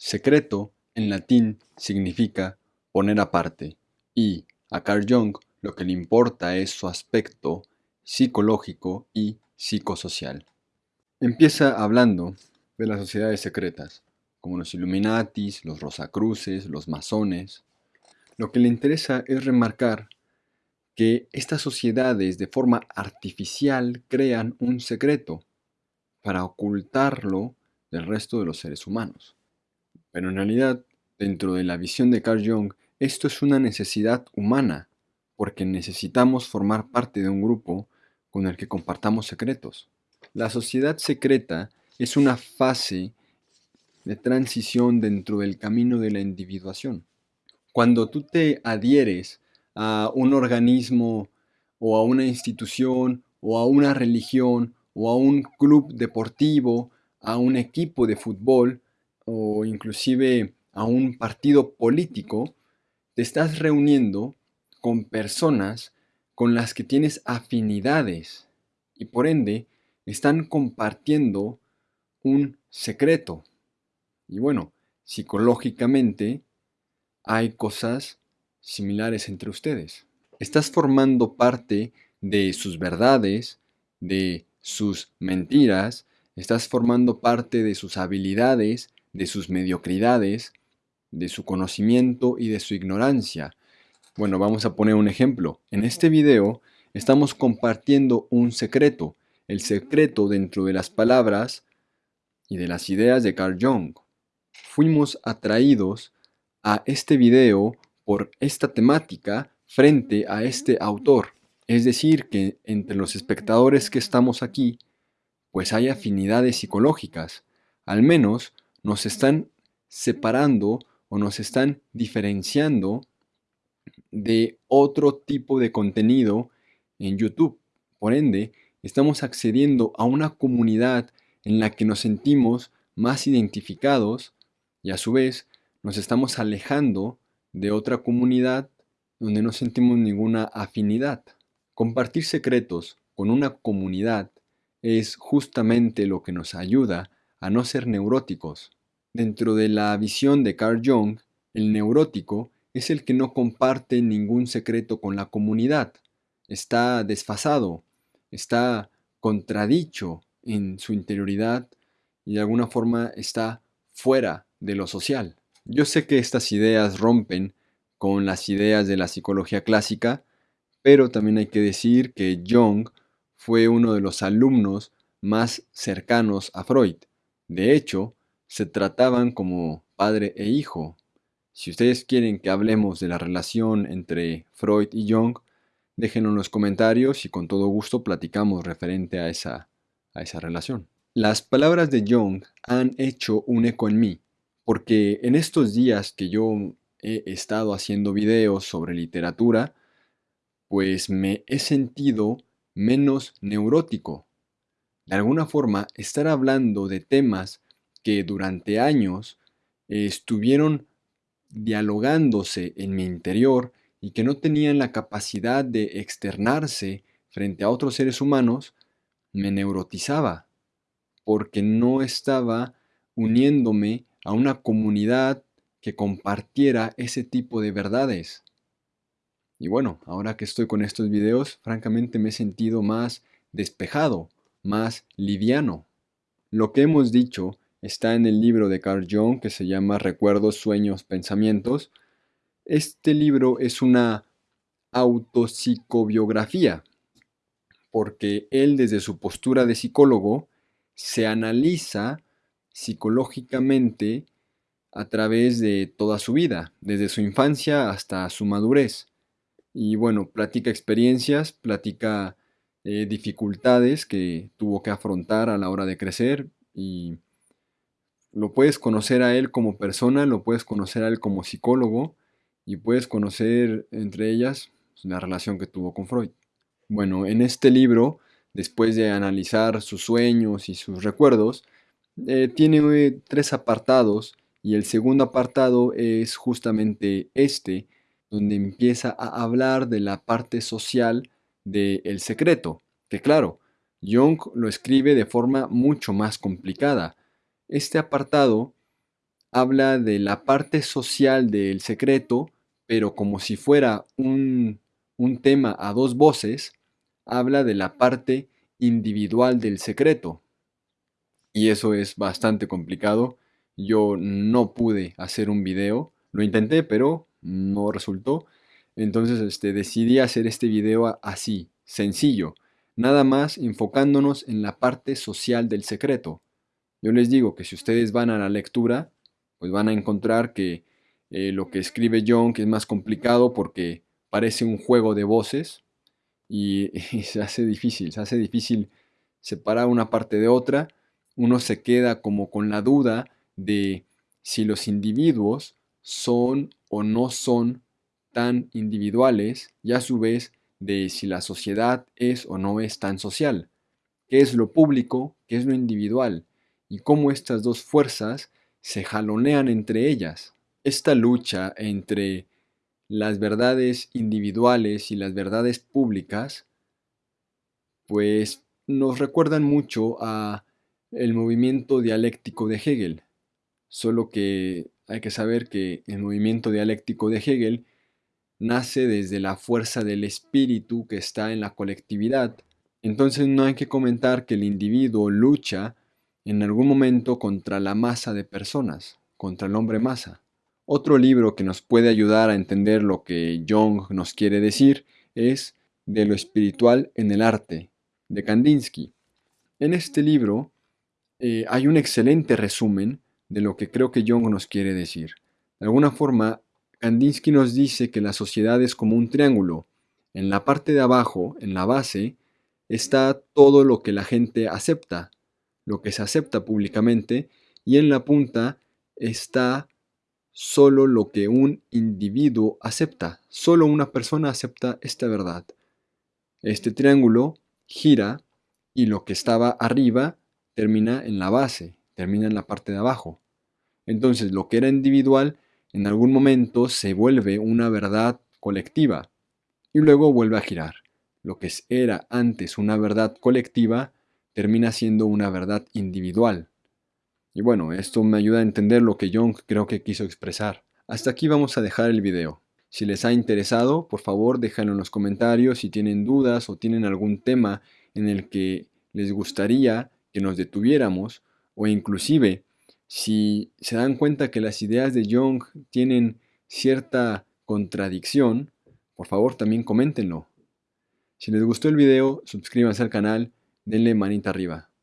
Secreto, en latín, significa poner aparte, y a Carl Jung lo que le importa es su aspecto psicológico y psicosocial. Empieza hablando de las sociedades secretas, como los Illuminatis, los Rosacruces, los masones. Lo que le interesa es remarcar que estas sociedades de forma artificial crean un secreto para ocultarlo del resto de los seres humanos. Pero en realidad, dentro de la visión de Carl Jung, esto es una necesidad humana, porque necesitamos formar parte de un grupo con el que compartamos secretos. La sociedad secreta es una fase de transición dentro del camino de la individuación. Cuando tú te adhieres a un organismo o a una institución o a una religión o a un club deportivo, a un equipo de fútbol o inclusive a un partido político, te estás reuniendo con personas con las que tienes afinidades y por ende están compartiendo un secreto. Y bueno, psicológicamente hay cosas similares entre ustedes. Estás formando parte de sus verdades, de sus mentiras, estás formando parte de sus habilidades, de sus mediocridades, de su conocimiento y de su ignorancia. Bueno, vamos a poner un ejemplo. En este video estamos compartiendo un secreto, el secreto dentro de las palabras y de las ideas de Carl Jung. Fuimos atraídos a este video por esta temática frente a este autor. Es decir, que entre los espectadores que estamos aquí, pues hay afinidades psicológicas. Al menos nos están separando o nos están diferenciando de otro tipo de contenido en YouTube. Por ende, estamos accediendo a una comunidad en la que nos sentimos más identificados y a su vez nos estamos alejando de otra comunidad donde no sentimos ninguna afinidad. Compartir secretos con una comunidad es justamente lo que nos ayuda a no ser neuróticos. Dentro de la visión de Carl Jung, el neurótico es el que no comparte ningún secreto con la comunidad. Está desfasado, está contradicho en su interioridad y de alguna forma está fuera de lo social. Yo sé que estas ideas rompen con las ideas de la psicología clásica, pero también hay que decir que Jung fue uno de los alumnos más cercanos a Freud. De hecho, se trataban como padre e hijo. Si ustedes quieren que hablemos de la relación entre Freud y Jung, déjenlo en los comentarios y con todo gusto platicamos referente a esa, a esa relación. Las palabras de Jung han hecho un eco en mí, porque en estos días que yo he estado haciendo videos sobre literatura, pues me he sentido menos neurótico. De alguna forma, estar hablando de temas que durante años estuvieron dialogándose en mi interior y que no tenían la capacidad de externarse frente a otros seres humanos, me neurotizaba, porque no estaba uniéndome a una comunidad que compartiera ese tipo de verdades. Y bueno, ahora que estoy con estos videos, francamente me he sentido más despejado, más liviano. Lo que hemos dicho está en el libro de Carl Jung que se llama Recuerdos, Sueños, Pensamientos. Este libro es una autopsicobiografía, porque él desde su postura de psicólogo se analiza psicológicamente a través de toda su vida, desde su infancia hasta su madurez. Y bueno, platica experiencias, platica eh, dificultades que tuvo que afrontar a la hora de crecer y lo puedes conocer a él como persona, lo puedes conocer a él como psicólogo y puedes conocer entre ellas la relación que tuvo con Freud. Bueno, en este libro, después de analizar sus sueños y sus recuerdos, eh, tiene eh, tres apartados y el segundo apartado es justamente este, donde empieza a hablar de la parte social del El secreto, que claro, Jung lo escribe de forma mucho más complicada. Este apartado habla de la parte social del secreto, pero como si fuera un, un tema a dos voces, habla de la parte individual del secreto. Y eso es bastante complicado. Yo no pude hacer un video, lo intenté, pero no resultó. Entonces este, decidí hacer este video así, sencillo, nada más enfocándonos en la parte social del secreto. Yo les digo que si ustedes van a la lectura, pues van a encontrar que eh, lo que escribe que es más complicado porque parece un juego de voces y, y se hace difícil, se hace difícil separar una parte de otra. Uno se queda como con la duda de si los individuos son o no son tan individuales y a su vez de si la sociedad es o no es tan social, qué es lo público, qué es lo individual y cómo estas dos fuerzas se jalonean entre ellas. Esta lucha entre las verdades individuales y las verdades públicas pues nos recuerdan mucho a el movimiento dialéctico de Hegel, solo que hay que saber que el movimiento dialéctico de Hegel nace desde la fuerza del espíritu que está en la colectividad. Entonces no hay que comentar que el individuo lucha en algún momento contra la masa de personas, contra el hombre masa. Otro libro que nos puede ayudar a entender lo que Jung nos quiere decir es De lo espiritual en el arte, de Kandinsky. En este libro eh, hay un excelente resumen de lo que creo que Jung nos quiere decir. De alguna forma, Kandinsky nos dice que la sociedad es como un triángulo. En la parte de abajo, en la base, está todo lo que la gente acepta, lo que se acepta públicamente, y en la punta está solo lo que un individuo acepta. Solo una persona acepta esta verdad. Este triángulo gira y lo que estaba arriba termina en la base, termina en la parte de abajo. Entonces lo que era individual en algún momento se vuelve una verdad colectiva y luego vuelve a girar. Lo que era antes una verdad colectiva termina siendo una verdad individual. Y bueno, esto me ayuda a entender lo que Jung creo que quiso expresar. Hasta aquí vamos a dejar el video. Si les ha interesado, por favor déjenlo en los comentarios si tienen dudas o tienen algún tema en el que les gustaría que nos detuviéramos o inclusive si se dan cuenta que las ideas de Jung tienen cierta contradicción, por favor también coméntenlo. Si les gustó el video, suscríbanse al canal, denle manita arriba.